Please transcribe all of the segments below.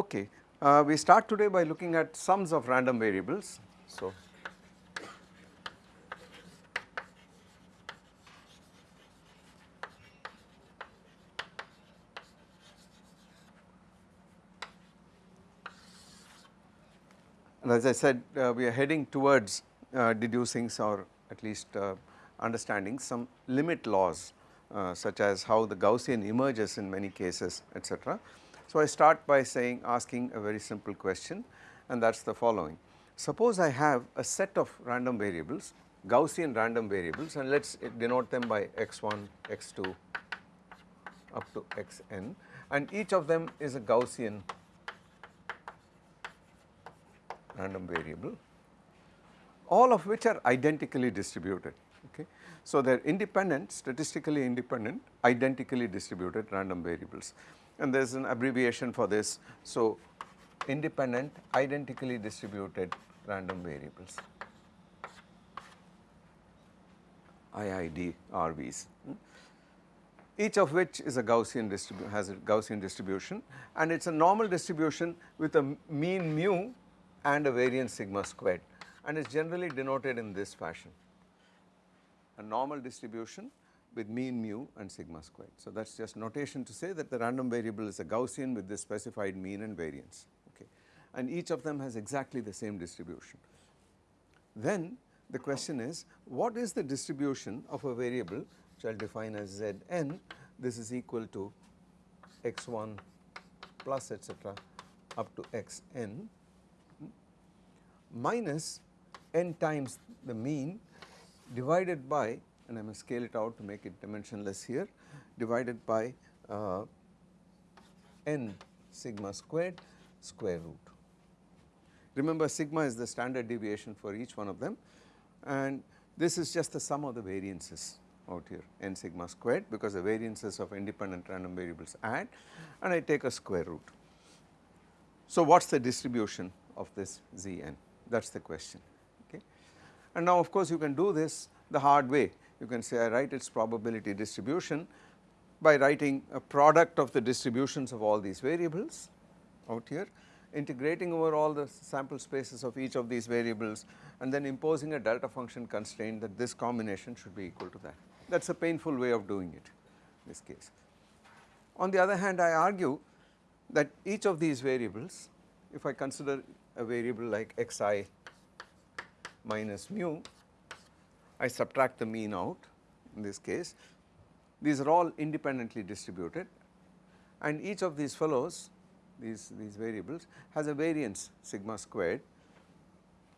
Okay, uh, we start today by looking at sums of random variables. So, and as I said uh, we are heading towards uh, deducing or at least uh, understanding some limit laws uh, such as how the Gaussian emerges in many cases etc. So, I start by saying asking a very simple question and that is the following. Suppose I have a set of random variables Gaussian random variables and let us denote them by x1, x2 up to xn and each of them is a Gaussian random variable all of which are identically distributed okay. So, they are independent statistically independent identically distributed random variables and there is an abbreviation for this. So, independent identically distributed random variables IID RVs hmm. each of which is a Gaussian distribution has a Gaussian distribution and it is a normal distribution with a mean mu and a variance sigma squared and is generally denoted in this fashion a normal distribution with mean mu and sigma squared. So, that is just notation to say that the random variable is a Gaussian with this specified mean and variance okay and each of them has exactly the same distribution. Then the question is what is the distribution of a variable which I will define as Zn this is equal to x1 plus etc up to xn minus n times the mean divided by and I must scale it out to make it dimensionless here divided by uh, n sigma squared square root. Remember sigma is the standard deviation for each one of them and this is just the sum of the variances out here n sigma squared because the variances of independent random variables add and I take a square root. So what is the distribution of this Zn that is the question okay. And now of course you can do this the hard way you can say I write its probability distribution by writing a product of the distributions of all these variables out here integrating over all the sample spaces of each of these variables and then imposing a delta function constraint that this combination should be equal to that. That is a painful way of doing it in this case. On the other hand I argue that each of these variables if I consider a variable like xi minus mu I subtract the mean out in this case. These are all independently distributed. And each of these fellows these, these variables has a variance sigma squared.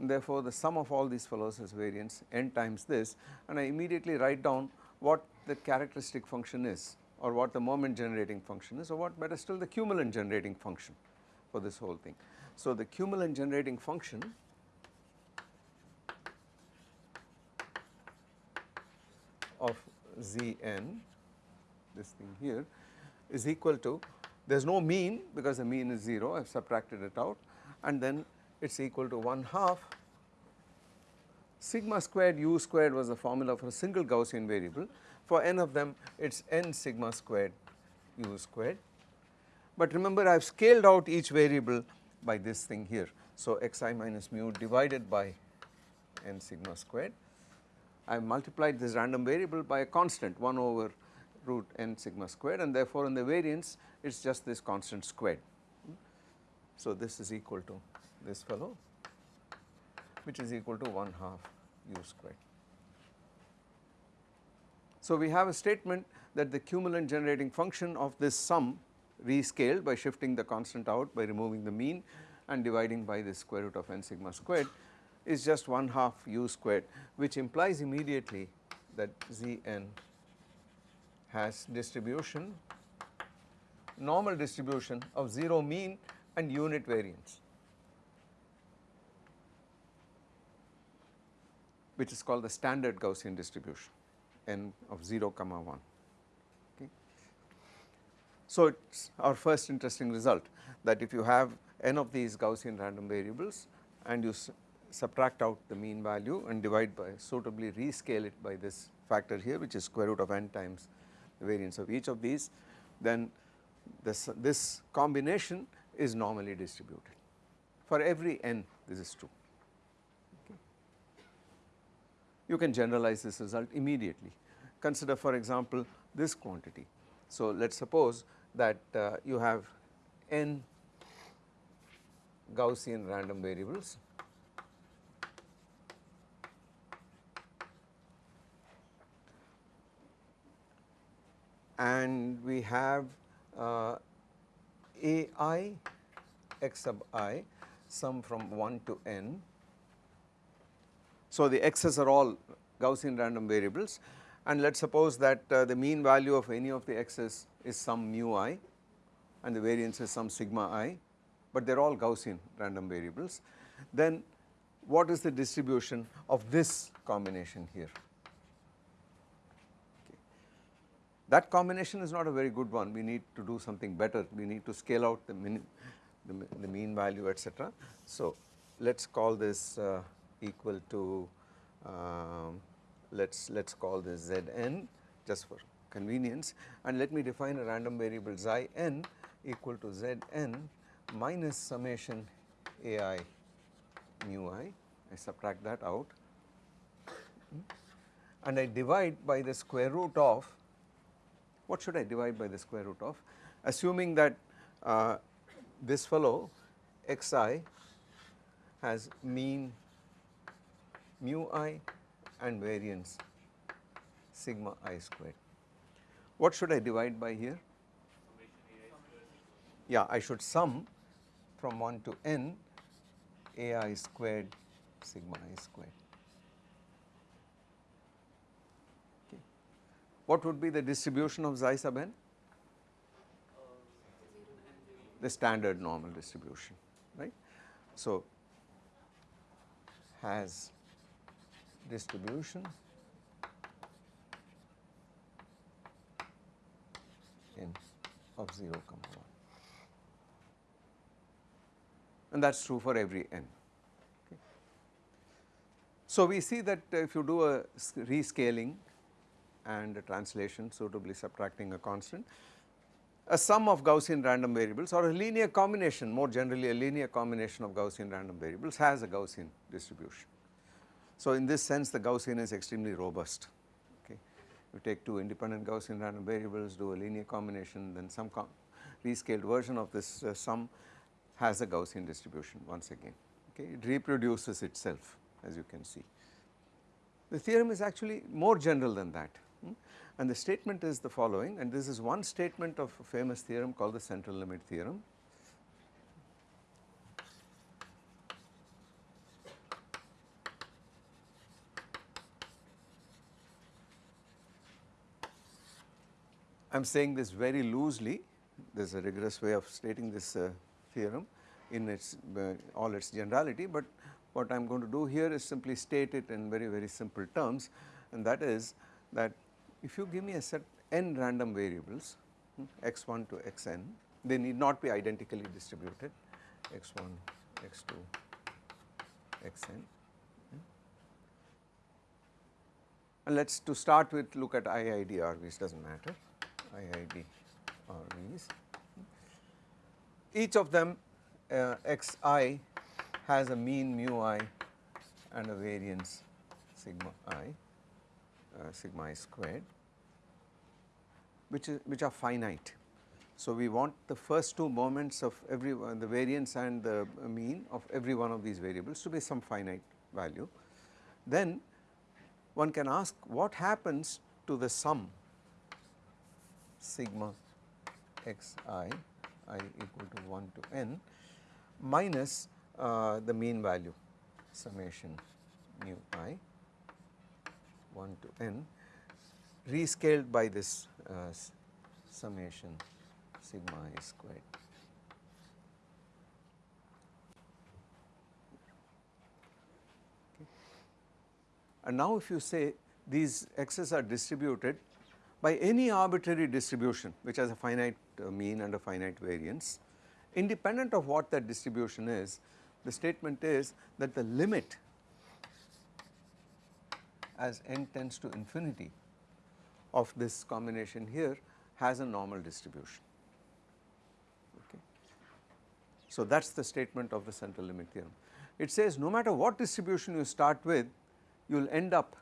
Therefore the sum of all these fellows has variance n times this. And I immediately write down what the characteristic function is or what the moment generating function is or what better still the cumulant generating function for this whole thing. So the cumulant generating function of Zn this thing here is equal to there is no mean because the mean is 0 I have subtracted it out and then it is equal to 1 half sigma squared u squared was the formula for a single Gaussian variable for n of them it is n sigma squared u squared. But remember I have scaled out each variable by this thing here. So xi minus mu divided by n sigma squared. I multiplied this random variable by a constant 1 over root n sigma squared and therefore in the variance it is just this constant squared. So this is equal to this fellow which is equal to 1 half u squared. So we have a statement that the cumulant generating function of this sum rescaled by shifting the constant out by removing the mean and dividing by the square root of n sigma squared is just 1 half u squared which implies immediately that Zn has distribution normal distribution of 0 mean and unit variance which is called the standard Gaussian distribution n of 0 comma 1 okay. So it is our first interesting result that if you have n of these Gaussian random variables and you subtract out the mean value and divide by suitably rescale it by this factor here which is square root of n times the variance of each of these then this, this combination is normally distributed. For every n this is true. Okay. You can generalize this result immediately. Consider for example this quantity. So let us suppose that uh, you have n Gaussian random variables and we have uh, sub i sum from 1 to n. So, the x's are all Gaussian random variables and let us suppose that uh, the mean value of any of the x's is some mu i and the variance is some sigma i, but they are all Gaussian random variables. Then what is the distribution of this combination here? That combination is not a very good one, we need to do something better, we need to scale out the, min, the, the mean value etc. So, let us call this uh, equal to um, let us let us call this Zn just for convenience. And let me define a random variable xi n equal to Zn minus summation ai mu i, I subtract that out. And I divide by the square root of what should I divide by the square root of assuming that uh, this fellow xi has mean mu i and variance sigma i squared. What should I divide by here? Yeah, I should sum from 1 to n ai squared sigma i squared. What would be the distribution of xi sub n? The standard normal distribution, right. So, has distribution in of 0 comma 1 and that is true for every n. Okay. So, we see that if you do a rescaling and a translation suitably subtracting a constant. A sum of Gaussian random variables or a linear combination more generally a linear combination of Gaussian random variables has a Gaussian distribution. So, in this sense the Gaussian is extremely robust okay. You take two independent Gaussian random variables do a linear combination then some rescaled version of this uh, sum has a Gaussian distribution once again okay. It reproduces itself as you can see. The theorem is actually more general than that. And the statement is the following and this is one statement of a famous theorem called the central limit theorem. I am saying this very loosely, there is a rigorous way of stating this uh, theorem in its uh, all its generality, but what I am going to do here is simply state it in very very simple terms and that is that if you give me a set n random variables hmm, x1 to xn they need not be identically distributed x1 x2 xn hmm. and let us to start with look at IID RVs does not matter IID RVs hmm. each of them uh, xi has a mean mu i and a variance sigma i sigma i squared which is which are finite. So, we want the first two moments of every one the variance and the mean of every one of these variables to be some finite value. Then one can ask what happens to the sum sigma x i i equal to 1 to n minus uh, the mean value summation mu i 1 to n rescaled by this uh, summation sigma i squared. Okay. And now if you say these x's are distributed by any arbitrary distribution which has a finite uh, mean and a finite variance, independent of what that distribution is, the statement is that the limit as n tends to infinity of this combination here has a normal distribution. Okay. So that is the statement of the central limit theorem. It says no matter what distribution you start with, you will end up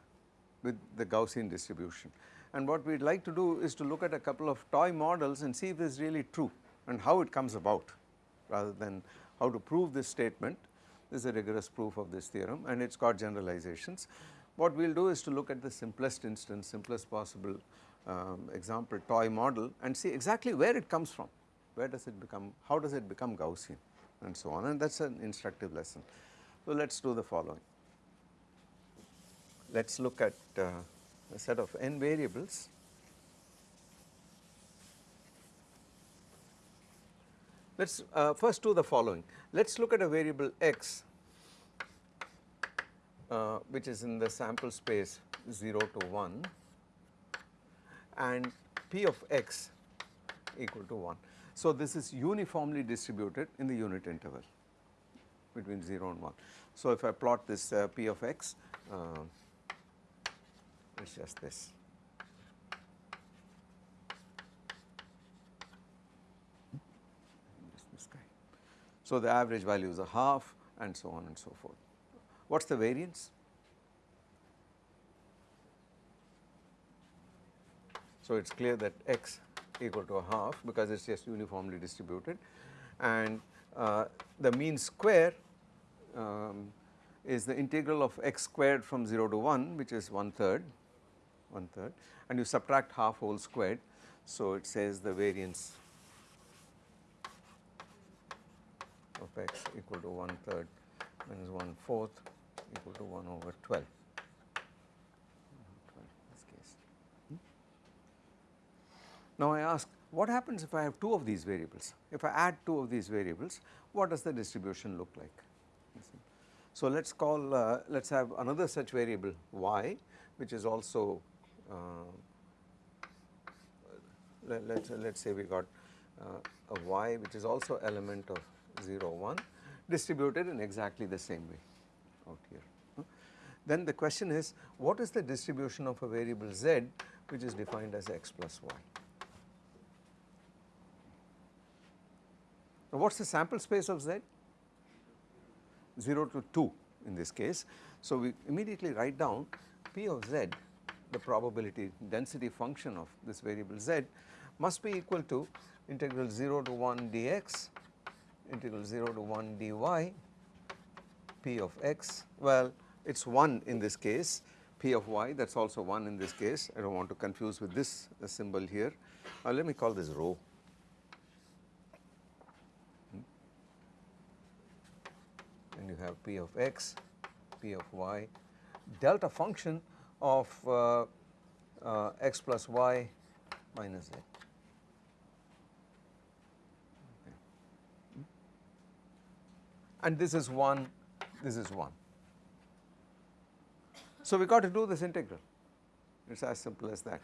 with the Gaussian distribution. And what we would like to do is to look at a couple of toy models and see if this is really true and how it comes about rather than how to prove this statement. This is a rigorous proof of this theorem and it has got generalizations. What we will do is to look at the simplest instance, simplest possible um, example toy model and see exactly where it comes from, where does it become, how does it become Gaussian and so on and that is an instructive lesson. So let us do the following. Let us look at uh, a set of n variables Let us uh, first do the following. Let us look at a variable x uh, which is in the sample space 0 to 1 and p of x equal to 1. So, this is uniformly distributed in the unit interval between 0 and 1. So, if I plot this uh, p of x, uh, it is just this. So, the average value is a half and so on and so forth. What is the variance? So, it is clear that x equal to a half because it is just uniformly distributed and uh, the mean square um, is the integral of x squared from 0 to 1 which is 1 third, 1 third and you subtract half whole squared. So, it says the variance of x equal to 1 third minus 1 fourth equal to 1 over 12. Hmm? Now I ask what happens if I have two of these variables? If I add two of these variables, what does the distribution look like? So let us call, uh, let us have another such variable y which is also, uh, let us let us say we got uh, a y which is also element of 0 1 distributed in exactly the same way out here. Then the question is what is the distribution of a variable z which is defined as x plus y. Now what is the sample space of z? 0 to 2 in this case. So we immediately write down p of z the probability density function of this variable z must be equal to integral 0 to 1 dx integral 0 to 1 dy p of x. Well it is 1 in this case. P of y that is also 1 in this case. I do not want to confuse with this symbol here. Uh, let me call this rho. And you have p of x p of y. Delta function of uh, uh, x plus y minus z. And this is 1, this is 1. So we got to do this integral, it is as simple as that.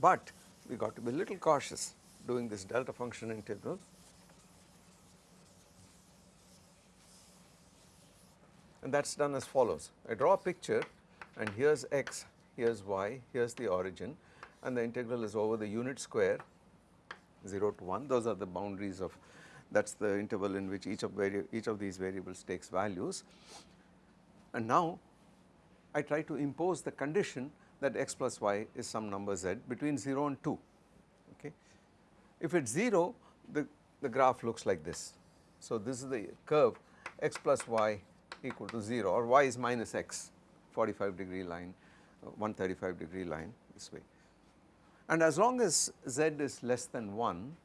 But we got to be a little cautious doing this delta function integral. And that is done as follows. I draw a picture and here is x, here is y, here is the origin and the integral is over the unit square 0 to 1, those are the boundaries of that is the interval in which each of, each of these variables takes values. And now I try to impose the condition that x plus y is some number z between 0 and 2 okay. If it is 0 the, the graph looks like this. So this is the curve x plus y equal to 0 or y is minus x 45 degree line uh, 135 degree line this way. And as long as z is less than 1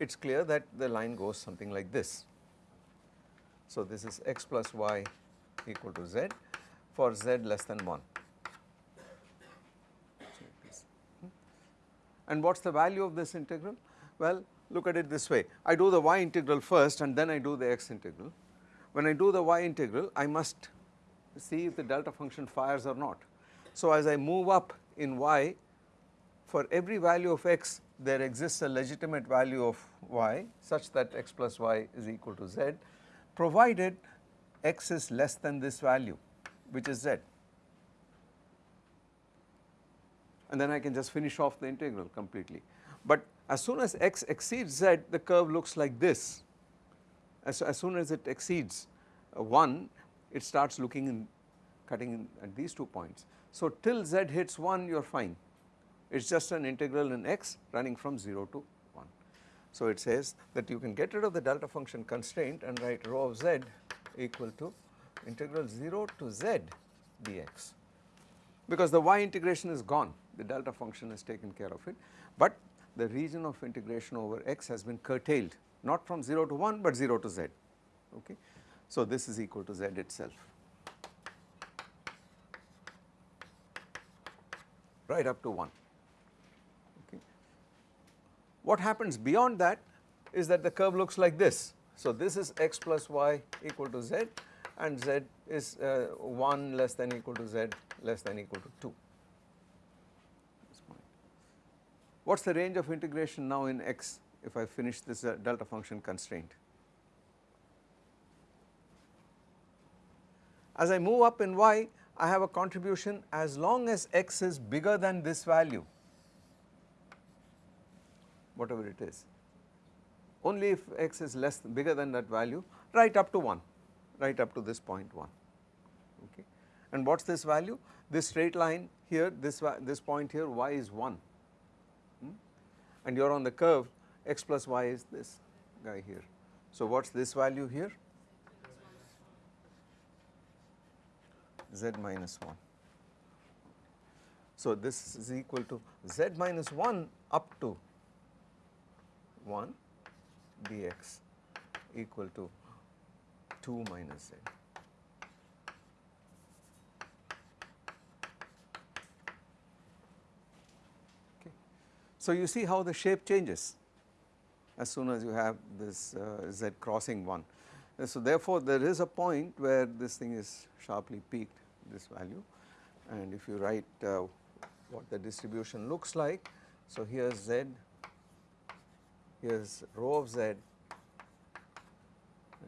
it is clear that the line goes something like this. So this is x plus y equal to z for z less than 1. And what is the value of this integral? Well, look at it this way. I do the y integral first and then I do the x integral. When I do the y integral, I must see if the delta function fires or not. So as I move up in y, for every value of x, there exists a legitimate value of y such that x plus y is equal to z provided x is less than this value which is z and then I can just finish off the integral completely. But As soon as x exceeds z the curve looks like this as, as soon as it exceeds uh, 1 it starts looking in cutting in at these two points. So till z hits 1 you are fine it is just an integral in x running from 0 to 1. So it says that you can get rid of the delta function constraint and write rho of z equal to integral 0 to z dx because the y integration is gone the delta function has taken care of it but the region of integration over x has been curtailed not from 0 to 1 but 0 to z okay. So this is equal to z itself right up to 1 okay. What happens beyond that is that the curve looks like this. So this is x plus y equal to z and z is uh, 1 less than equal to z less than equal to 2. What is the range of integration now in x if I finish this uh, delta function constraint? As I move up in y I have a contribution as long as x is bigger than this value whatever it is. Only if x is less bigger than that value right up to 1 right up to this point 1 okay? And what is this value? This straight line here this this point here y is 1 hmm? and you are on the curve x plus y is this guy here. So what is this value here? Z minus 1. So this is equal to z minus 1 up to 1 dx equal to 2 minus z. Okay. So you see how the shape changes as soon as you have this uh, z crossing 1. So therefore there is a point where this thing is sharply peaked this value and if you write uh, what the distribution looks like. So here z, is rho of z,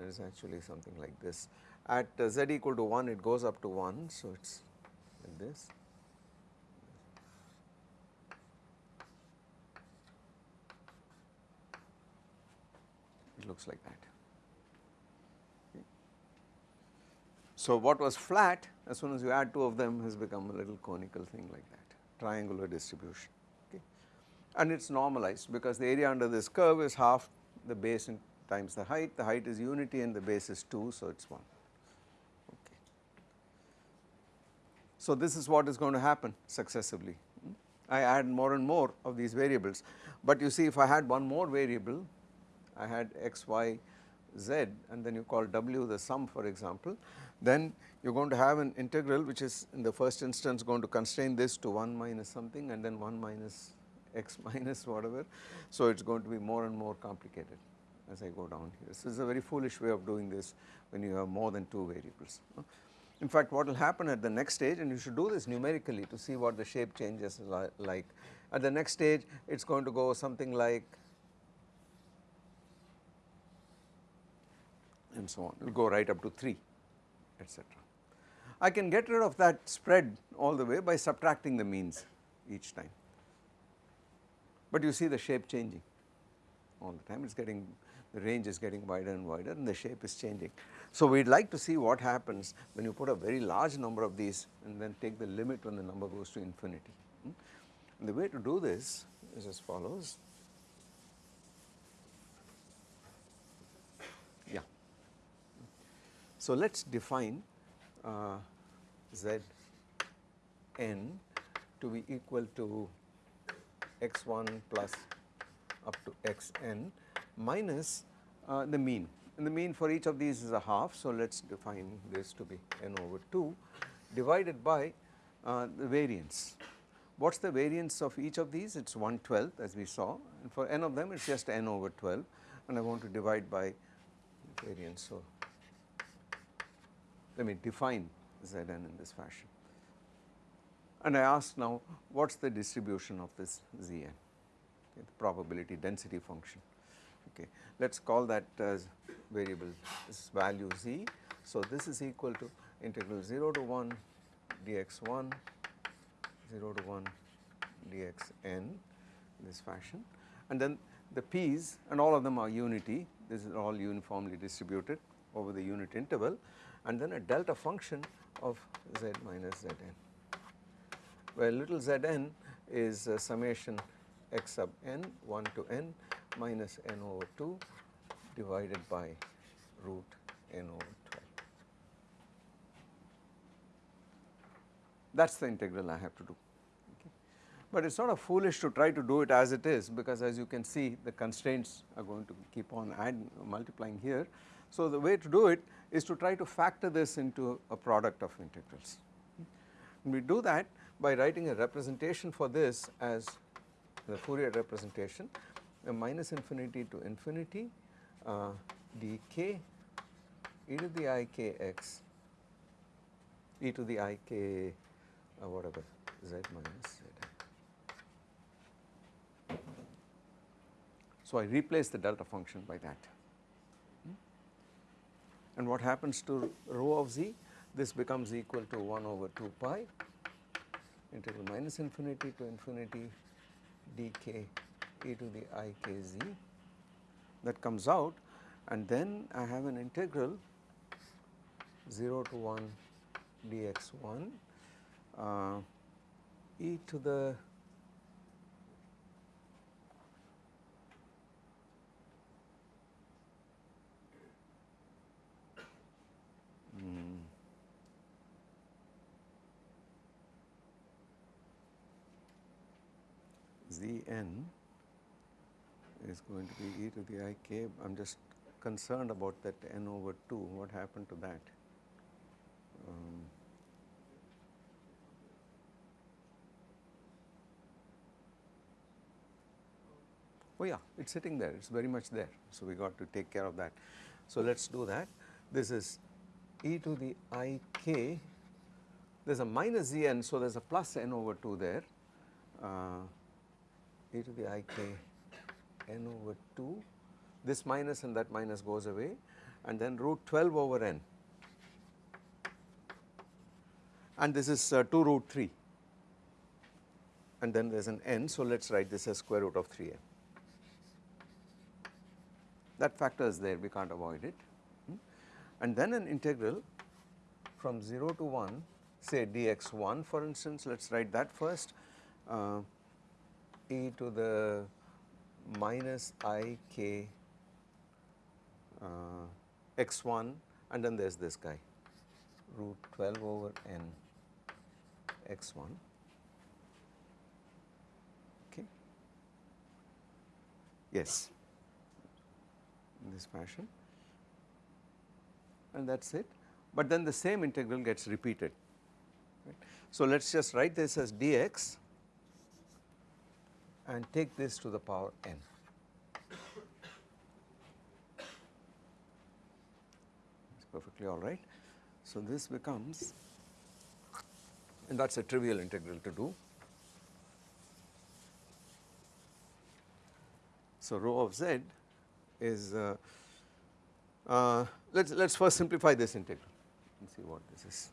is actually something like this. At uh, z equal to 1 it goes up to 1 so it is like this. It looks like that. So what was flat as soon as you add two of them has become a little conical thing like that triangular distribution okay and it is normalized because the area under this curve is half the base times the height. The height is unity and the base is 2 so it is 1 okay. So this is what is going to happen successively. I add more and more of these variables. But you see if I had one more variable I had x y z and then you call w the sum for example then you are going to have an integral which is in the first instance going to constrain this to 1 minus something and then 1 minus x minus whatever. So it is going to be more and more complicated as I go down here. This is a very foolish way of doing this when you have more than two variables. In fact what will happen at the next stage and you should do this numerically to see what the shape changes like. At the next stage it is going to go something like and so on, it will go right up to 3 etc. I can get rid of that spread all the way by subtracting the means each time. But you see the shape changing all the time, it is getting the range is getting wider and wider and the shape is changing. So we would like to see what happens when you put a very large number of these and then take the limit when the number goes to infinity. And the way to do this is as follows. Yeah. So let us define uh, z n to be equal to x1 plus up to xn minus uh, the mean and the mean for each of these is a half. So let us define this to be n over 2 divided by uh, the variance. What is the variance of each of these? It is 1 12th as we saw and for n of them it is just n over 12 and I want to divide by variance. So let me define Zn in this fashion. And I ask now what is the distribution of this Zn, okay, the probability density function. Okay. Let us call that as variable this value z. So this is equal to integral 0 to 1 dx1 0 to 1 dxn this fashion and then the p's and all of them are unity this is all uniformly distributed over the unit interval and then a delta function of z minus zn where little zn is summation x sub n 1 to n minus n over 2 divided by root n over 12. That is the integral I have to do. But it is sort of foolish to try to do it as it is because as you can see the constraints are going to keep on add multiplying here. So the way to do it is to try to factor this into a product of integrals. And we do that by writing a representation for this as the Fourier representation minus infinity to infinity uh, dk e to the i k x e to the i k uh, whatever z minus z. So I replace the delta function by that. And what happens to rho of z? This becomes equal to 1 over 2 pi integral minus infinity to infinity dk e to the i k z. That comes out and then I have an integral 0 to 1 dx1 uh, e to the Zn is going to be e to the i k. I am just concerned about that n over 2, what happened to that? Um, oh yeah, it is sitting there, it is very much there. So we got to take care of that. So let us do that. This is e to the i k, there is a minus z n, so there is a plus n over 2 there, uh, e to the i k n over 2 this minus and that minus goes away. And then root 12 over n. And this is uh, 2 root 3 and then there is an n so let us write this as square root of 3n. That factor is there. We can't avoid it. Hmm. and then an integral from 0 to 1 say dx1 for instance. Let us write that first. Uh, e to the minus i k uh, x1 and then there is this guy. Root 12 over n x1 okay. Yes. In this fashion. And that is it. But then the same integral gets repeated. Right. So let us just write this as dx and take this to the power n. It's perfectly all right. So this becomes and that is a trivial integral to do. So rho of z is uh, uh, let us let us first simplify this integral and see what this is.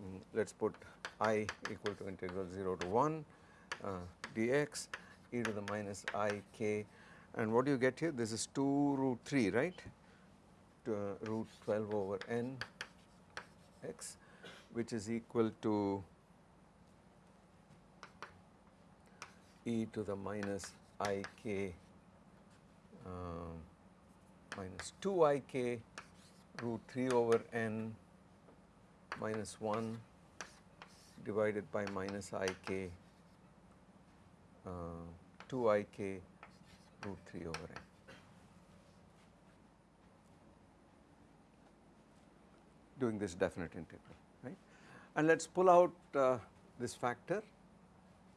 Mm, let us put i equal to integral 0 to 1 uh, dx e to the minus i k. And what do you get here? This is 2 root 3 right? To, uh, root 12 over n x which is equal to e to the minus i k uh, minus 2 i k root 3 over n minus 1 divided by minus i k 2 i k root 3 over n. doing this definite integral right and let us pull out uh, this factor.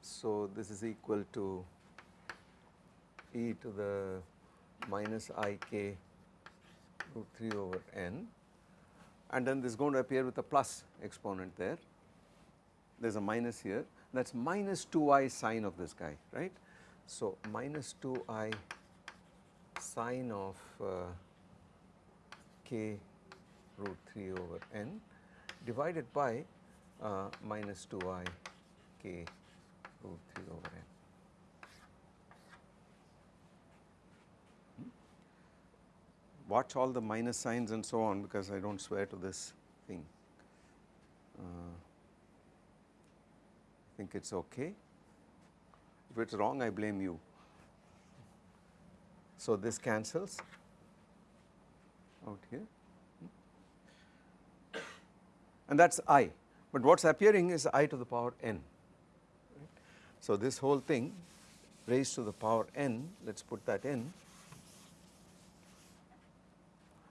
So this is equal to e to the minus i k root 3 over n and then this is going to appear with a plus exponent there there is a minus here that is minus 2i sine of this guy right. So, minus 2i sine of uh, k root 3 over n divided by uh, minus 2i k root 3 over n. Hmm? watch all the minus signs and so on because I do not swear to this thing. Uh, think it is okay. If it is wrong I blame you. So this cancels out here and that is i but what is appearing is i to the power n. So this whole thing raised to the power n let us put that in.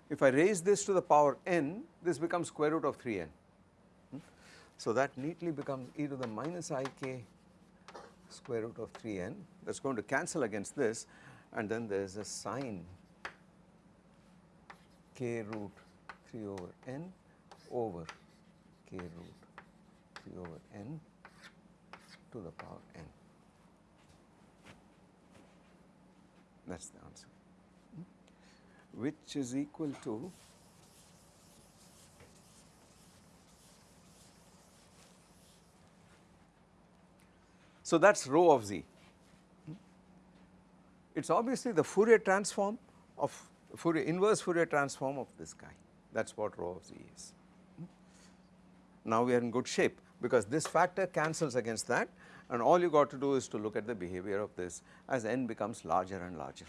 If I raise this to the power n this becomes square root of 3n. So that neatly becomes e to the minus i k square root of 3n that is going to cancel against this and then there is a sine k root 3 over n over k root 3 over n to the power n. That is the answer. Hmm? Which is equal to So that is rho of z. It is obviously the Fourier transform of Fourier inverse Fourier transform of this guy that is what rho of z is. Now we are in good shape because this factor cancels against that and all you got to do is to look at the behavior of this as n becomes larger and larger.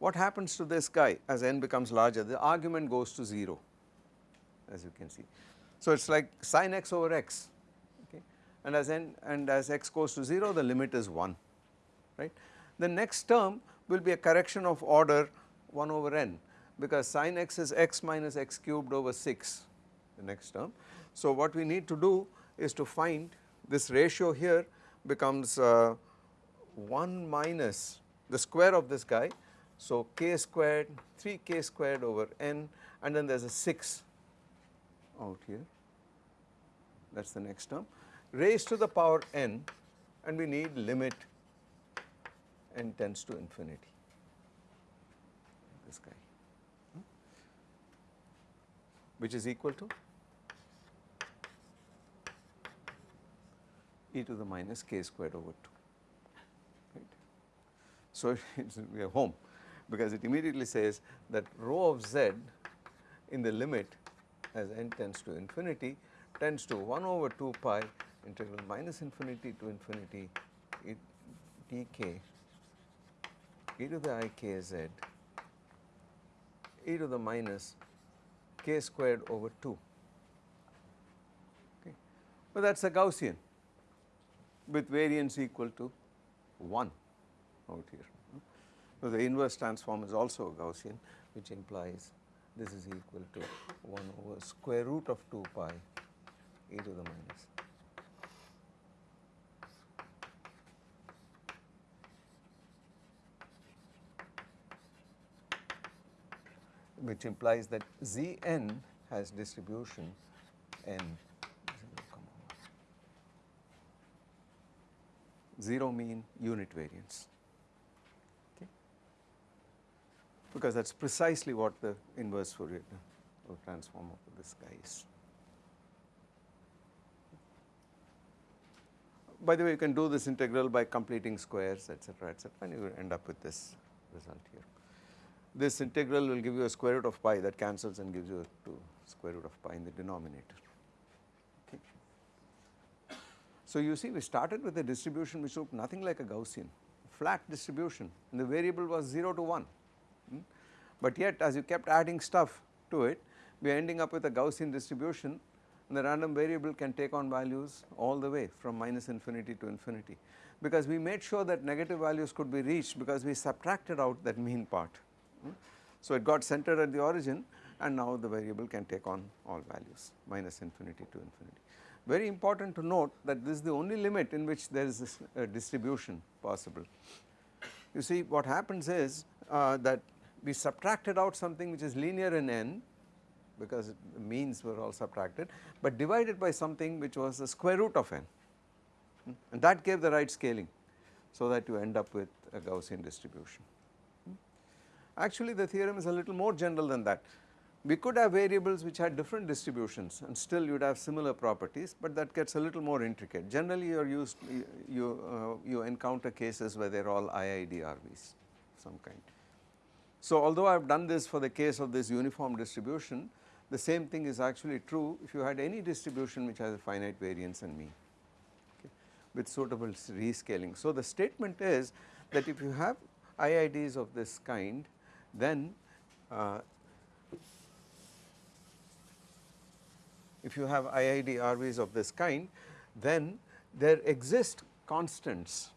What happens to this guy as n becomes larger the argument goes to 0 as you can see. So it is like sin x over x and as n and as x goes to 0 the limit is 1 right. The next term will be a correction of order 1 over n because sin x is x minus x cubed over 6 the next term. So what we need to do is to find this ratio here becomes uh, 1 minus the square of this guy so, k squared 3 k squared over n and then there is a 6 out here that is the next term raised to the power n and we need limit n tends to infinity. This guy. Which is equal to? E to the minus k squared over 2 right. So, we are home because it immediately says that rho of z in the limit as n tends to infinity tends to 1 over 2 pi integral minus infinity to infinity e dk e to the i k z e to the minus k squared over 2 okay. But that is a Gaussian with variance equal to 1 out here. So, the inverse transform is also a Gaussian which implies this is equal to 1 over square root of 2 pi e to the minus which implies that Zn has distribution n 0 mean unit variance. because that is precisely what the inverse Fourier uh, transform of this guy is. By the way, you can do this integral by completing squares etc., etc., and you end up with this result here. This integral will give you a square root of pi that cancels and gives you a 2 square root of pi in the denominator. Okay. So you see we started with a distribution which looked nothing like a Gaussian, flat distribution and the variable was 0 to 1 hmm? but yet as you kept adding stuff to it we are ending up with a Gaussian distribution and the random variable can take on values all the way from minus infinity to infinity because we made sure that negative values could be reached because we subtracted out that mean part. Hmm. So it got centered at the origin and now the variable can take on all values minus infinity to infinity. Very important to note that this is the only limit in which there is this uh, distribution possible. You see what happens is uh, that we subtracted out something which is linear in n because the means were all subtracted but divided by something which was the square root of n hmm, and that gave the right scaling so that you end up with a Gaussian distribution. Actually the theorem is a little more general than that. We could have variables which had different distributions and still you would have similar properties but that gets a little more intricate. Generally you are used you you, uh, you encounter cases where they are all IIDRVs of some kind So although I have done this for the case of this uniform distribution, the same thing is actually true if you had any distribution which has a finite variance and mean okay, with suitable rescaling. So the statement is that if you have IIDs of this kind then uh, if you have IID RVs of this kind then there exist constants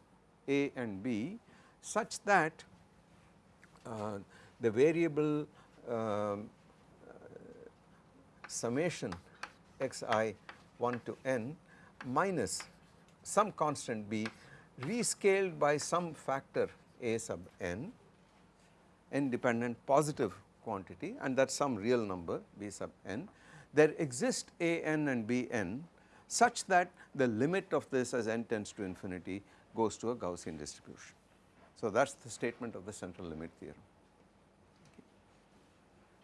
A and B such that uh, the variable uh, summation xi 1 to n minus some constant b rescaled by some factor a sub n independent positive quantity and that is some real number b sub n there exist a n and b n such that the limit of this as n tends to infinity goes to a Gaussian distribution. So that is the statement of the central limit theorem.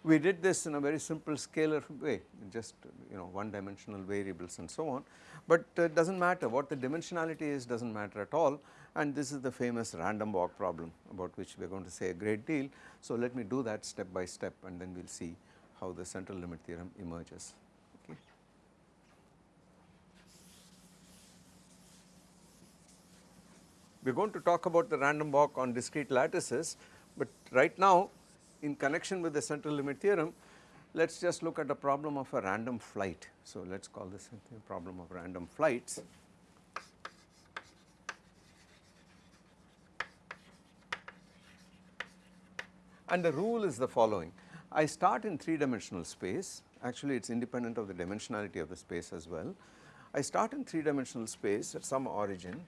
We did this in a very simple scalar way just you know one dimensional variables and so on, but uh, it does not matter what the dimensionality is does not matter at all and this is the famous random walk problem about which we are going to say a great deal. So let me do that step by step and then we will see how the central limit theorem emerges. We are going to talk about the random walk on discrete lattices, but right now in connection with the central limit theorem, let us just look at the problem of a random flight. So let us call this a problem of random flights. And the rule is the following, I start in 3 dimensional space, actually it is independent of the dimensionality of the space as well. I start in 3 dimensional space at some origin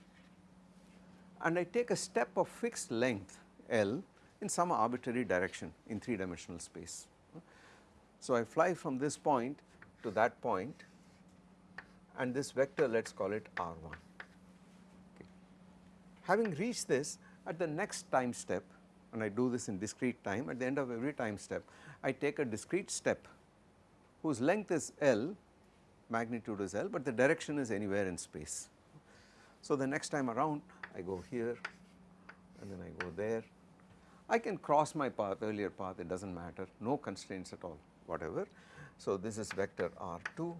and I take a step of fixed length L in some arbitrary direction in 3 dimensional space. So I fly from this point to that point and this vector let us call it r1. Okay. Having reached this at the next time step and I do this in discrete time at the end of every time step I take a discrete step whose length is L magnitude is L but the direction is anywhere in space. So the next time around I go here and then I go there I can cross my path earlier path it does not matter no constraints at all whatever. So this is vector r2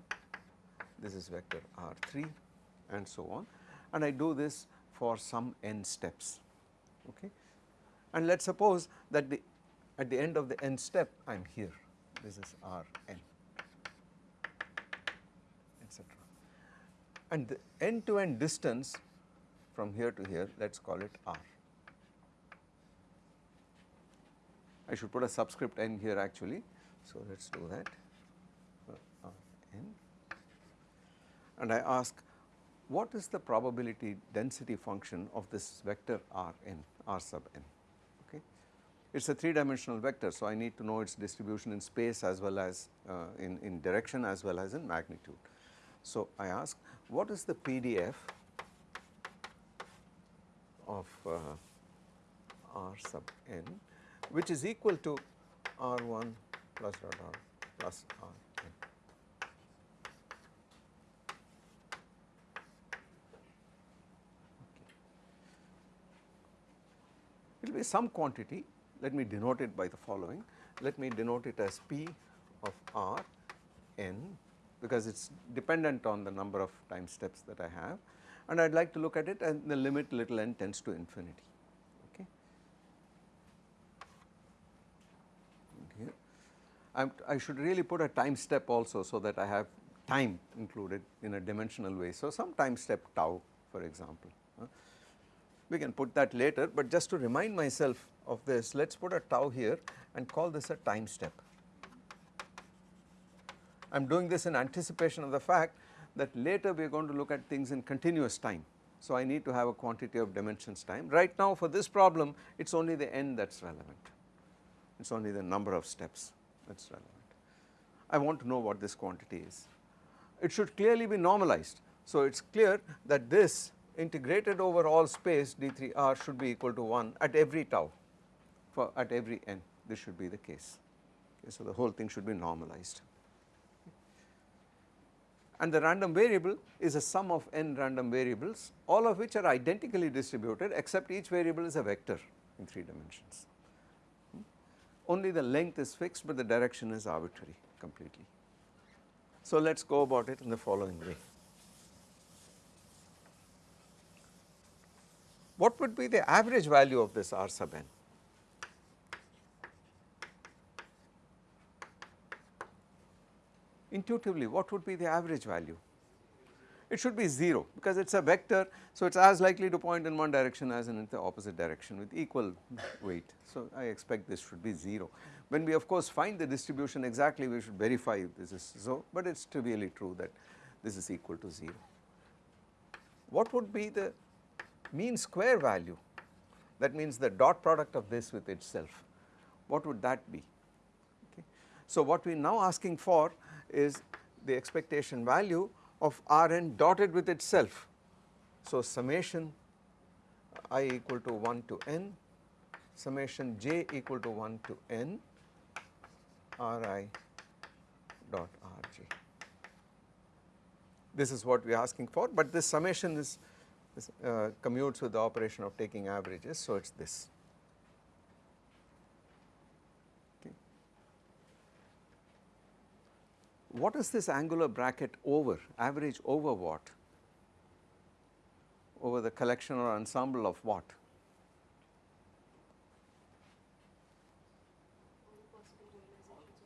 this is vector r3 and so on and I do this for some n steps okay and let us suppose that the at the end of the n step I am here. This is rn etc and the end to end distance from here to here let us call it r. I should put a subscript n here actually. So let us do that. R n. And I ask what is the probability density function of this vector r n r sub n. It is a 3 dimensional vector so I need to know its distribution in space as well as uh, in, in direction as well as in magnitude. So I ask what is the PDF of uh, r sub n which is equal to R1 plus dot R plus Rn. It will be some quantity, let me denote it by the following, let me denote it as P of R n because it is dependent on the number of time steps that I have and I would like to look at it and the limit little n tends to infinity. i should really put a time step also so that I have time included in a dimensional way. So some time step tau for example. Uh, we can put that later but just to remind myself of this let us put a tau here and call this a time step. I am doing this in anticipation of the fact that later we are going to look at things in continuous time. So I need to have a quantity of dimensions time. Right now for this problem it is only the n that is relevant, it is only the number of steps that is relevant. I want to know what this quantity is. It should clearly be normalized. So it is clear that this integrated over all space d3r should be equal to 1 at every tau for at every n this should be the case. Okay, so the whole thing should be normalized. And the random variable is a sum of n random variables all of which are identically distributed except each variable is a vector in 3 dimensions. Hmm? only the length is fixed but the direction is arbitrary completely. So let us go about it in the following way. What would be the average value of this R sub n? Intuitively what would be the average value? It should be 0 because it is a vector so it is as likely to point in one direction as in the opposite direction with equal weight. So I expect this should be 0. When we of course find the distribution exactly we should verify if this is so but it is trivially true that this is equal to 0. What would be the mean square value that means the dot product of this with itself what would that be okay. So what we are now asking for is the expectation value of Rn dotted with itself. So summation i equal to 1 to n, summation j equal to 1 to n Ri dot Rj. This is what we are asking for but this summation is, is uh, commutes with the operation of taking averages so it is this. What is this angular bracket over, average over what? Over the collection or ensemble of what?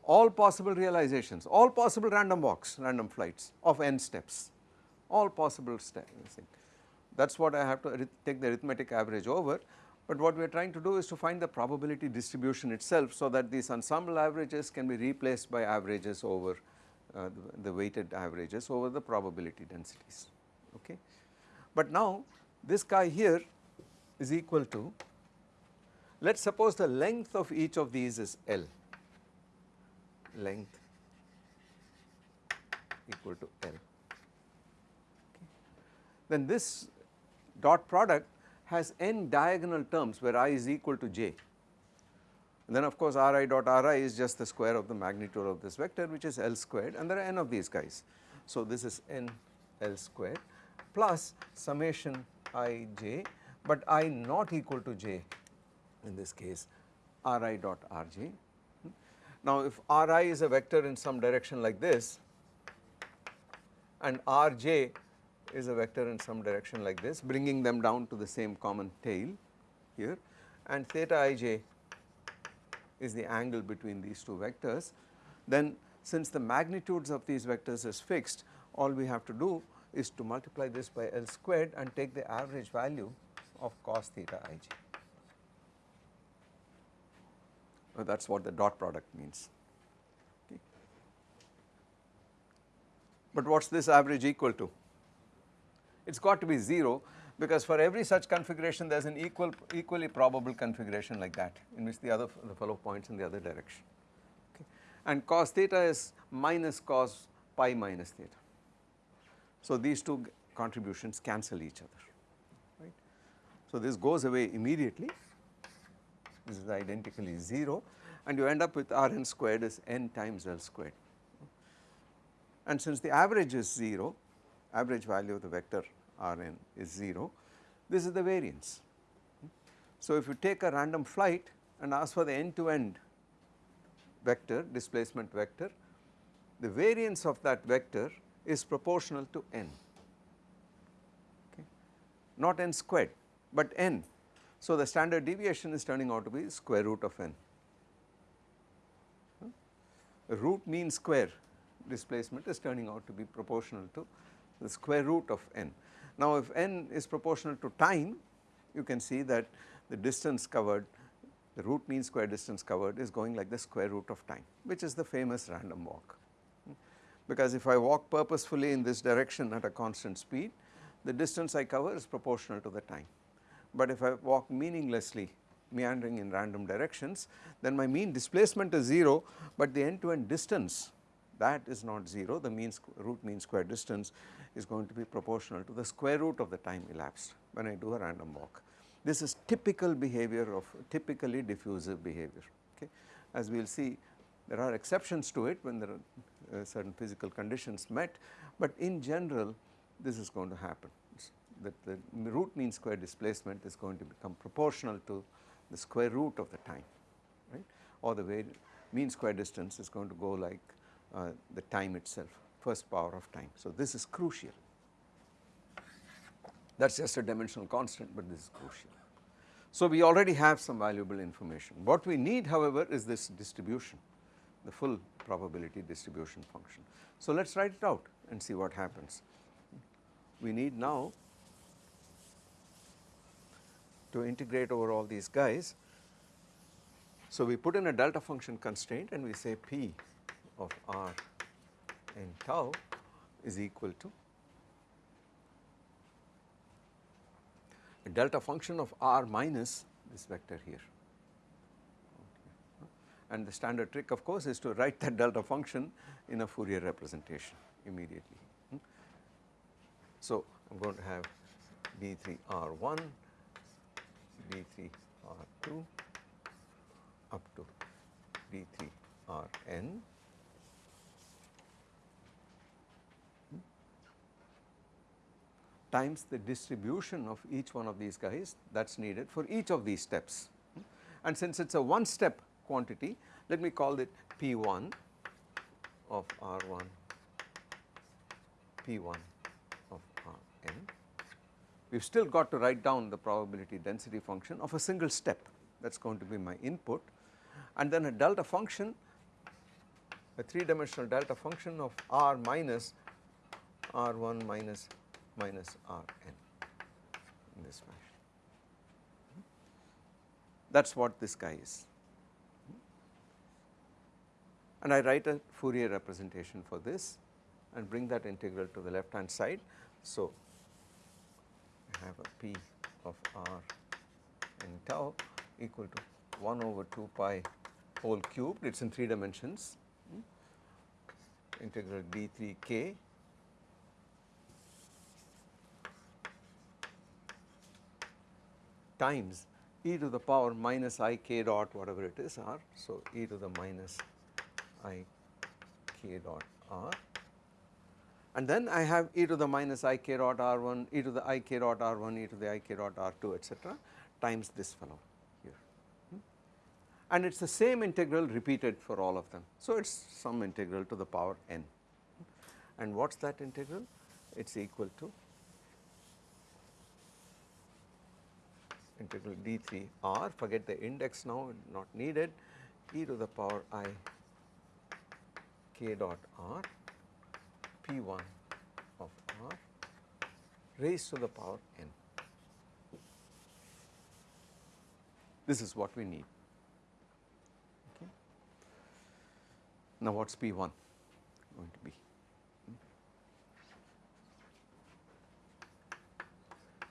All possible realizations, all possible random walks, random flights of n steps, all possible steps. That is what I have to take the arithmetic average over, but what we are trying to do is to find the probability distribution itself so that these ensemble averages can be replaced by averages over uh, the, the, weighted averages over the probability densities okay. But now this guy here is equal to let us suppose the length of each of these is L length equal to L okay. then this dot product has n diagonal terms where i is equal to j and then of course Ri dot Ri is just the square of the magnitude of this vector which is L squared and there are n of these guys. So this is n L squared plus summation i j but i not equal to j in this case Ri dot Rj. Now if Ri is a vector in some direction like this and Rj is a vector in some direction like this bringing them down to the same common tail here and theta ij is the angle between these two vectors, then since the magnitudes of these vectors is fixed, all we have to do is to multiply this by L squared and take the average value of cos theta ij. Well, that is what the dot product means. But what is this average equal to? It has got to be 0 because for every such configuration there is an equal equally probable configuration like that in which the other the fellow points in the other direction okay. And cos theta is minus cos pi minus theta. So these two contributions cancel each other right. So this goes away immediately this is identically 0 and you end up with Rn squared is n times L squared and since the average is 0 average value of the vector Rn is 0, this is the variance. So if you take a random flight and ask for the end to end vector displacement vector, the variance of that vector is proportional to n, okay. not n squared but n. So the standard deviation is turning out to be square root of n. Root mean square displacement is turning out to be proportional to the square root of n. Now if n is proportional to time you can see that the distance covered the root mean square distance covered is going like the square root of time which is the famous random walk. Because if I walk purposefully in this direction at a constant speed the distance I cover is proportional to the time. But if I walk meaninglessly meandering in random directions then my mean displacement is 0 but the end to end distance that is not 0 the mean root mean square distance is going to be proportional to the square root of the time elapsed when I do a random walk. This is typical behavior of typically diffusive behavior okay. As we will see there are exceptions to it when there are uh, certain physical conditions met but in general this is going to happen that the root mean square displacement is going to become proportional to the square root of the time right. or the mean square distance is going to go like uh, the time itself first power of time. So, this is crucial that is just a dimensional constant, but this is crucial. So, we already have some valuable information. What we need however is this distribution, the full probability distribution function. So, let us write it out and see what happens. We need now to integrate over all these guys. So, we put in a delta function constraint and we say P of r in tau is equal to a delta function of r minus this vector here. And the standard trick of course is to write that delta function in a Fourier representation immediately. Hmm? So, I am going to have d3 r1, d3 r2 up to d3 times the distribution of each one of these guys that is needed for each of these steps. And since it is a one step quantity, let me call it P1 of R1, P1 of Rn. We have still got to write down the probability density function of a single step that is going to be my input and then a delta function, a 3 dimensional delta function of R minus R1 minus minus R n in this fashion. That is what this guy is. And I write a Fourier representation for this and bring that integral to the left hand side. So, I have a P of R in tau equal to 1 over 2 pi whole cubed, it is in 3 dimensions, integral d3 times e to the power minus i k dot whatever it is r. So, e to the minus i k dot r and then I have e to the minus i k dot r 1, e to the i k dot r 1, e to the i k dot r 2 etc. times this fellow here hmm. and it is the same integral repeated for all of them. So, it is some integral to the power n and what is that integral? It is equal to integral d3 r forget the index now not needed e to the power i k dot r p1 of r raised to the power n. This is what we need. Okay. Now, what is p1 going to be? Hmm.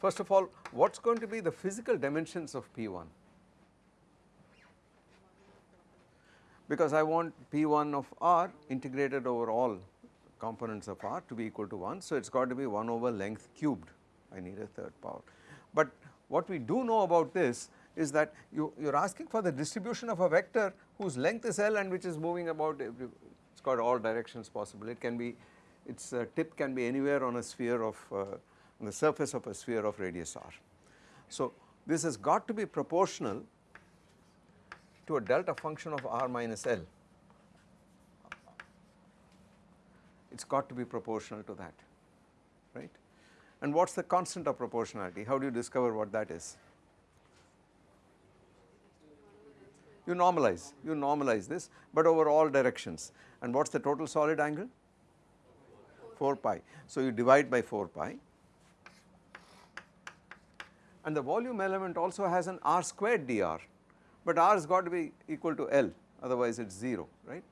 First of all, what is going to be the physical dimensions of P1? Because I want P1 of R integrated over all components of R to be equal to 1. So, it has got to be 1 over length cubed, I need a third power. But what we do know about this is that you, you are asking for the distribution of a vector whose length is L and which is moving about it has got all directions possible. It can be, its uh, tip can be anywhere on a sphere of uh, on the surface of a sphere of radius r. So, this has got to be proportional to a delta function of r minus L. It has got to be proportional to that, right. And what is the constant of proportionality? How do you discover what that is? You normalize, you normalize this, but over all directions. And what is the total solid angle? 4 pi. So, you divide by 4 pi and the volume element also has an r squared dr, but r has got to be equal to L otherwise it is 0 right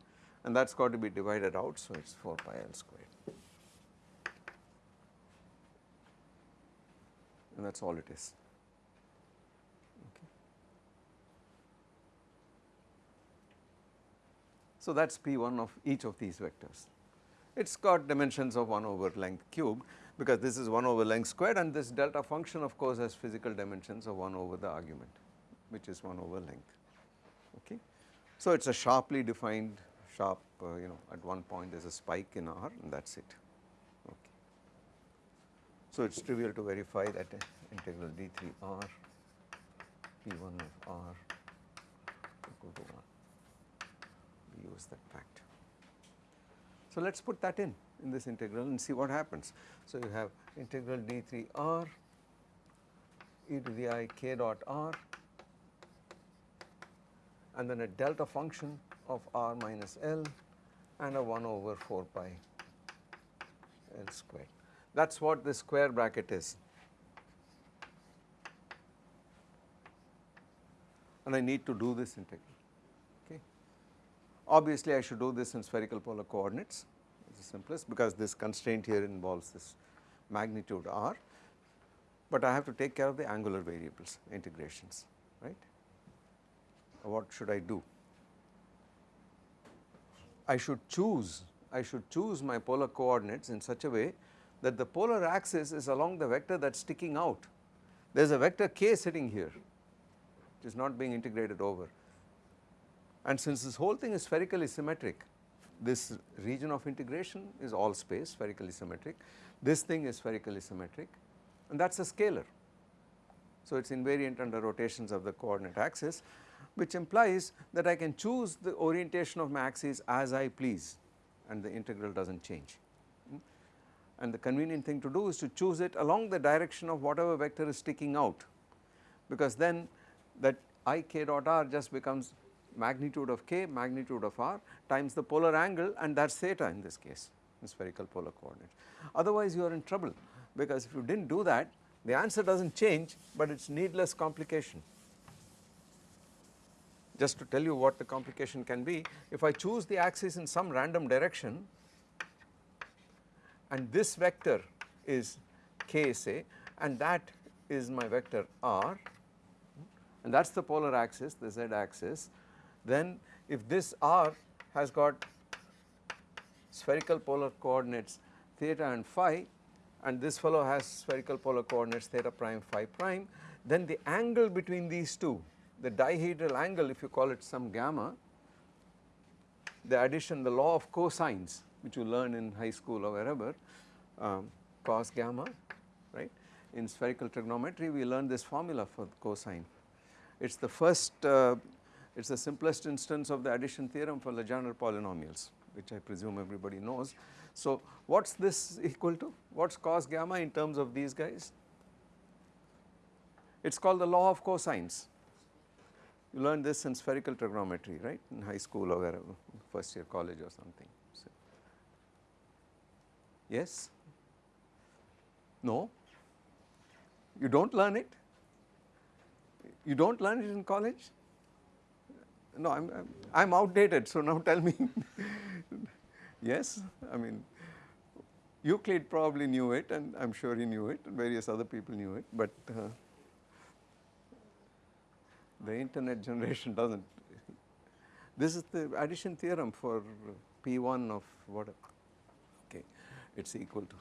and that has got to be divided out so it is 4 pi L squared and that is all it is. So that is P1 of each of these vectors. It has got dimensions of 1 over length cubed because this is 1 over length squared and this delta function of course has physical dimensions of 1 over the argument which is 1 over length okay. So it is a sharply defined sharp uh, you know at one point there is a spike in R and that is it okay. So it is trivial to verify that integral d3 R P1 of R equal to 1 knows that fact. So let us put that in in this integral and see what happens. So you have integral d3 r e to the i k dot r and then a delta function of r minus L and a 1 over 4 pi L squared. That is what this square bracket is. And I need to do this integral. Okay. Obviously, I should do this in spherical polar coordinates. The simplest because this constraint here involves this magnitude r, but I have to take care of the angular variables integrations, right. What should I do? I should choose, I should choose my polar coordinates in such a way that the polar axis is along the vector that is sticking out. There is a vector k sitting here which is not being integrated over. And since this whole thing is spherically symmetric, this region of integration is all space spherically symmetric, this thing is spherically symmetric and that is a scalar. So it is invariant under rotations of the coordinate axis which implies that I can choose the orientation of my axis as I please and the integral does not change. Hmm? And the convenient thing to do is to choose it along the direction of whatever vector is sticking out because then that i k dot r just becomes magnitude of k magnitude of r times the polar angle and that is theta in this case in spherical polar coordinates. Otherwise you are in trouble because if you did not do that the answer does not change but it is needless complication. Just to tell you what the complication can be, if I choose the axis in some random direction and this vector is k say and that is my vector r and that is the polar axis the z axis then if this r has got spherical polar coordinates theta and phi and this fellow has spherical polar coordinates theta prime phi prime then the angle between these two the dihedral angle if you call it some gamma the addition the law of cosines which you learn in high school or wherever um, cos gamma right? In spherical trigonometry we learn this formula for cosine. It is the first uh, it is the simplest instance of the addition theorem for Legendre polynomials which I presume everybody knows. So what is this equal to? What is cos gamma in terms of these guys? It is called the law of cosines. You learned this in spherical trigonometry right in high school or wherever first year college or something. So, yes? No? You do not learn it? You do not learn it in college? No, I am I am outdated. So now tell me. yes, I mean Euclid probably knew it, and I am sure he knew it. And various other people knew it, but uh, the internet generation does not. This is the addition theorem for P1 of whatever. Okay, it is equal to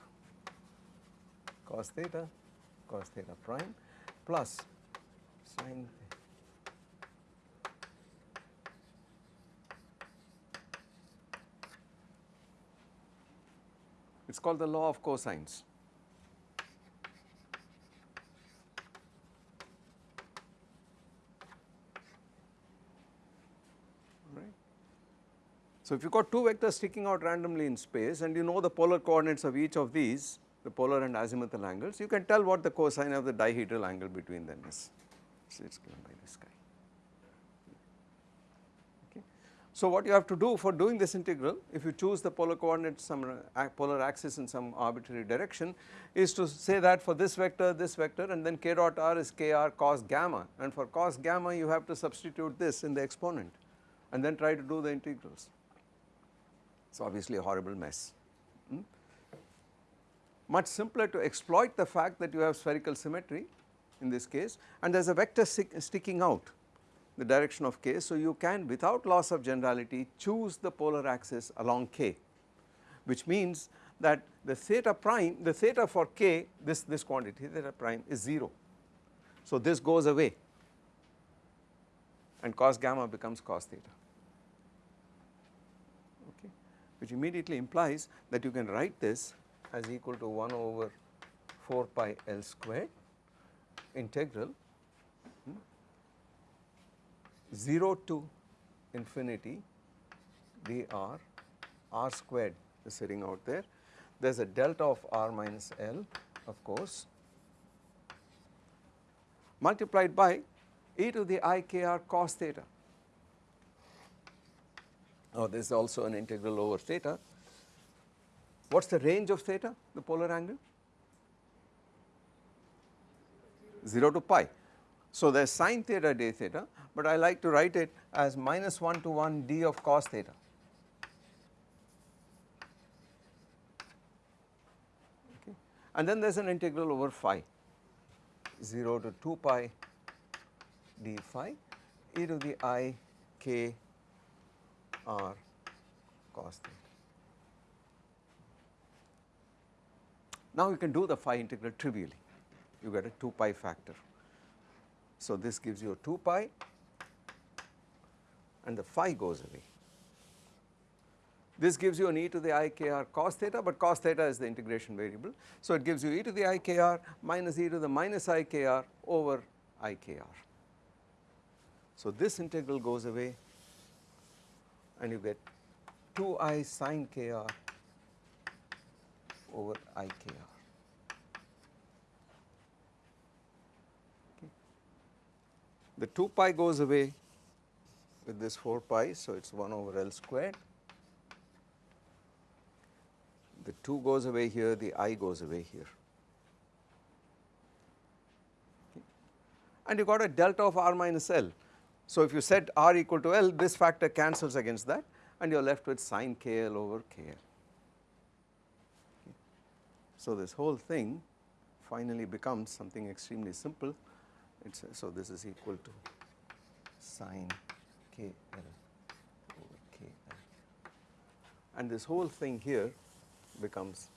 cos theta, cos theta prime plus sine it is called the law of cosines. Right. So, if you got two vectors sticking out randomly in space and you know the polar coordinates of each of these the polar and azimuthal angles you can tell what the cosine of the dihedral angle between them is. So, it is given by this guy. Okay. So, what you have to do for doing this integral if you choose the polar coordinate some uh, polar axis in some arbitrary direction is to say that for this vector this vector and then k dot r is kr cos gamma and for cos gamma you have to substitute this in the exponent and then try to do the integrals. It is obviously a horrible mess. Hmm? Much simpler to exploit the fact that you have spherical symmetry in this case and there is a vector sticking out the direction of k. So, you can without loss of generality choose the polar axis along k which means that the theta prime the theta for k this this quantity theta prime is 0. So, this goes away and cos gamma becomes cos theta okay which immediately implies that you can write this as equal to 1 over 4 pi L squared integral 0 to infinity dr r squared is sitting out there. There is a delta of r minus L of course multiplied by e to the i k r cos theta. Now this is also an integral over theta. What is the range of theta, the polar angle? 0 to pi. So there is sine theta d theta, but I like to write it as minus 1 to 1 d of cos theta. And then there is an integral over phi 0 to 2 pi d phi e to the i k r cos theta. Now you can do the phi integral trivially, you get a 2 pi factor. So this gives you a 2 pi and the phi goes away. This gives you an e to the i k r cos theta, but cos theta is the integration variable. So it gives you e to the i k r minus e to the minus i k r over i k r. So this integral goes away and you get 2i sine k r over i k r. The 2 pi goes away with this 4 pi, so it is 1 over L squared. The 2 goes away here, the i goes away here. And you got a delta of r minus L. So if you set r equal to L, this factor cancels against that and you are left with sine KL over KL. So this whole thing finally becomes something extremely simple it's so this is equal to sine k l over k l and this whole thing here becomes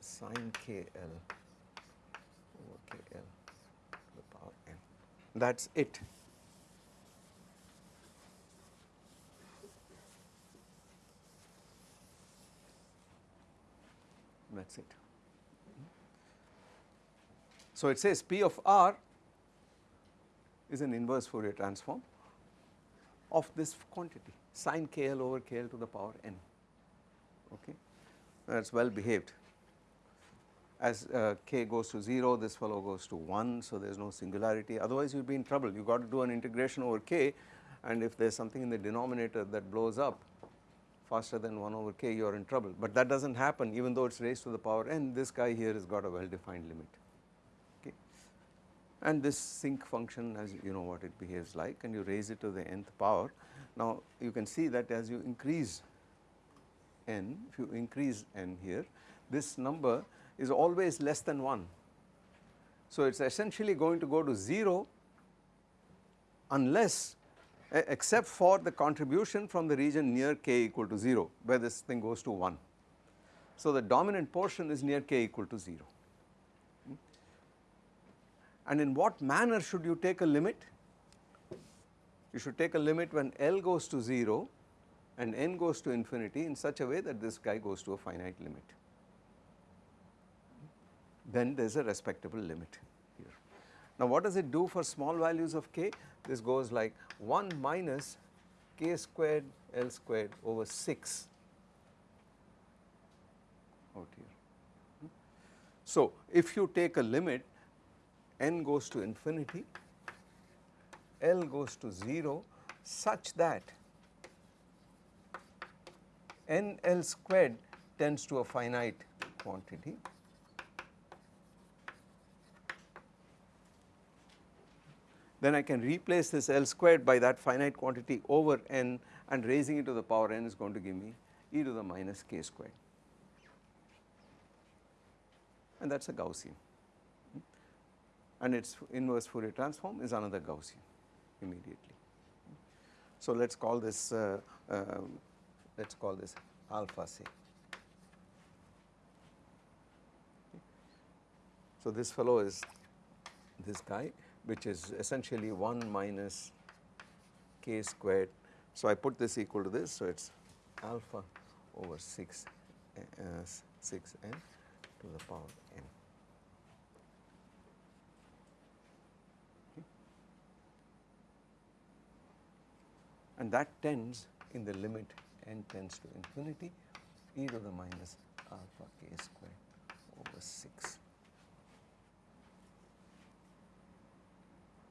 sine k l over k l to the power n that is it. That is it. So it says P of r is an inverse Fourier transform of this quantity sine kl over kl to the power n okay? That is well behaved. As uh, k goes to 0 this fellow goes to 1 so there is no singularity. Otherwise you will be in trouble. You got to do an integration over k and if there is something in the denominator that blows up faster than 1 over k you are in trouble. But that does not happen. Even though it is raised to the power n this guy here has got a well defined limit and this sinc function as you know what it behaves like and you raise it to the nth power. Now you can see that as you increase n, if you increase n here, this number is always less than 1. So it is essentially going to go to 0 unless except for the contribution from the region near k equal to 0 where this thing goes to 1. So the dominant portion is near k equal to 0 and in what manner should you take a limit? You should take a limit when L goes to 0 and n goes to infinity in such a way that this guy goes to a finite limit. Then there is a respectable limit here. Now what does it do for small values of k? This goes like 1 minus k squared L squared over 6 out here. So if you take a limit n goes to infinity, L goes to 0 such that n L squared tends to a finite quantity. Then I can replace this L squared by that finite quantity over n and raising it to the power n is going to give me e to the minus k squared and that is a Gaussian and its inverse Fourier transform is another Gaussian immediately. So let us call this uh, uh, let us call this alpha say. So this fellow is this guy which is essentially 1 minus k squared. So I put this equal to this so it is alpha over 6 uh, 6 n to the power n. and that tends in the limit n tends to infinity e to the minus alpha k square over 6.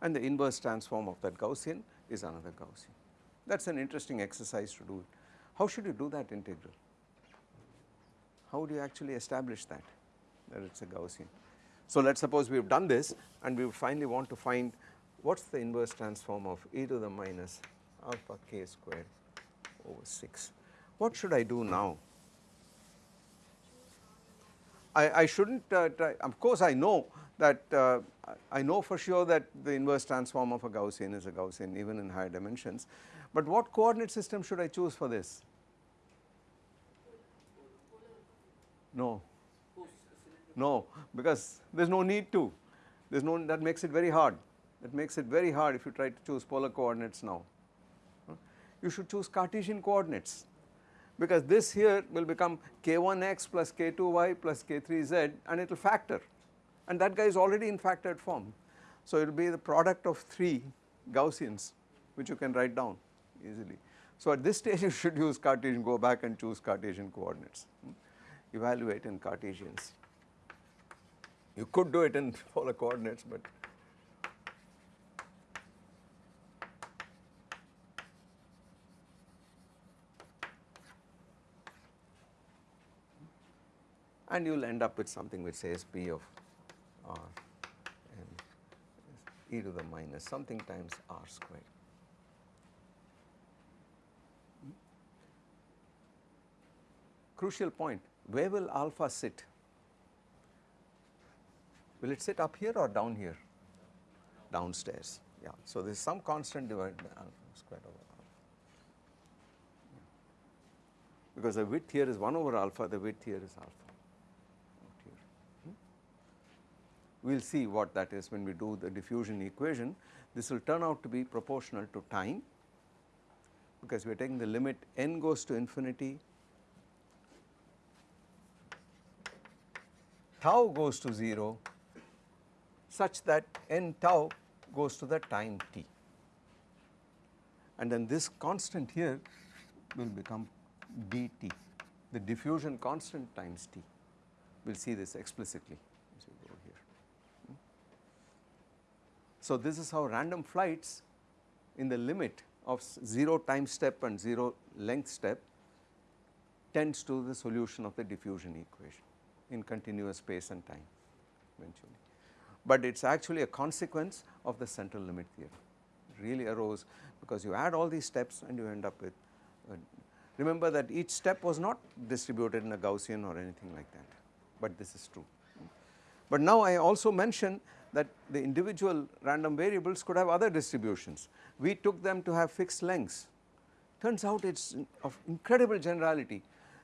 And the inverse transform of that Gaussian is another Gaussian. That is an interesting exercise to do. How should you do that integral? How do you actually establish that, that it is a Gaussian? So let us suppose we have done this and we finally want to find what is the inverse transform of e to the minus alpha k square over 6. What should I do now? I, I should not uh, try, of course I know that uh, I know for sure that the inverse transform of a Gaussian is a Gaussian even in higher dimensions, but what coordinate system should I choose for this? No, no because there is no need to, there is no that makes it very hard, that makes it very hard if you try to choose polar coordinates now. You should choose Cartesian coordinates because this here will become k1x plus k2y plus k3z and it will factor and that guy is already in factored form. So it will be the product of 3 Gaussians which you can write down easily. So at this stage you should use Cartesian go back and choose Cartesian coordinates evaluate in Cartesians. You could do it in polar coordinates but and you will end up with something which says P of r e to the minus something times r square. Crucial point, where will alpha sit? Will it sit up here or down here? Downstairs, yeah. So there is some constant divided by uh, alpha square over alpha. Because the width here is 1 over alpha, the width here is alpha. We will see what that is when we do the diffusion equation. This will turn out to be proportional to time because we are taking the limit n goes to infinity, tau goes to 0 such that n tau goes to the time t and then this constant here will become dt the diffusion constant times t we will see this explicitly. So this is how random flights in the limit of 0 time step and 0 length step tends to the solution of the diffusion equation in continuous space and time eventually. But it is actually a consequence of the central limit theorem. Really arose because you add all these steps and you end up with, remember that each step was not distributed in a Gaussian or anything like that, but this is true. But now I also mention that the individual random variables could have other distributions. We took them to have fixed lengths. Turns out it is of incredible generality.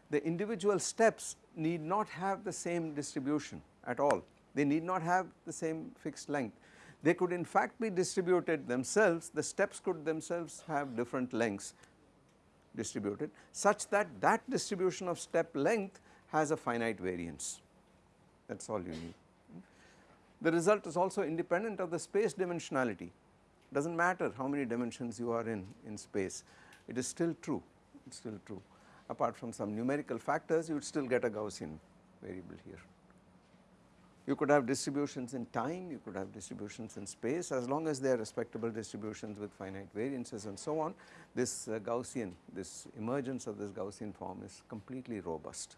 The individual steps need not have the same distribution at all. They need not have the same fixed length. They could in fact be distributed themselves, the steps could themselves have different lengths distributed such that that distribution of step length has a finite variance that is all you need. The result is also independent of the space dimensionality, It does not matter how many dimensions you are in, in space, it is still true, it is still true. Apart from some numerical factors, you would still get a Gaussian variable here. You could have distributions in time, you could have distributions in space as long as they are respectable distributions with finite variances and so on. This uh, Gaussian, this emergence of this Gaussian form is completely robust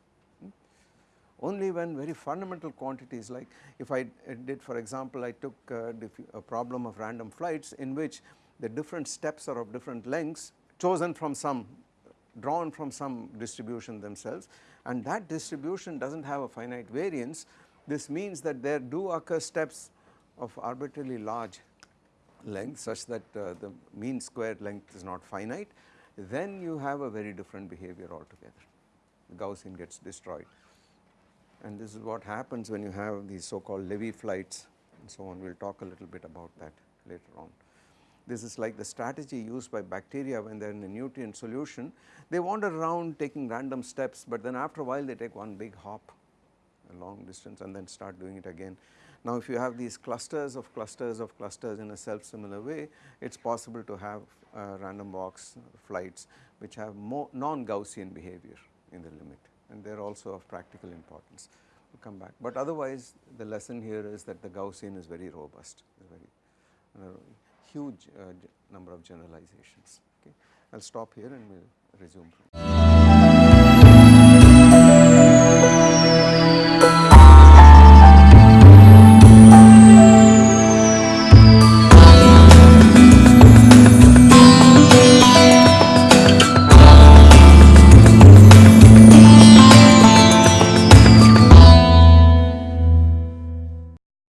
only when very fundamental quantities like if I did for example I took a, a, problem of random flights in which the different steps are of different lengths chosen from some drawn from some distribution themselves. And that distribution does not have a finite variance. This means that there do occur steps of arbitrarily large length such that uh, the mean squared length is not finite. Then you have a very different behavior altogether. The Gaussian gets destroyed and this is what happens when you have these so called Lévy flights and so on we will talk a little bit about that later on. This is like the strategy used by bacteria when they are in a nutrient solution they wander around taking random steps but then after a while they take one big hop a long distance and then start doing it again. Now if you have these clusters of clusters of clusters in a self similar way, it is possible to have uh, random walks flights which have more non-Gaussian behavior in the limit and they are also of practical importance. We will come back, but otherwise the lesson here is that the Gaussian is very robust, very huge uh, number of generalizations. Okay. I will stop here and we will resume.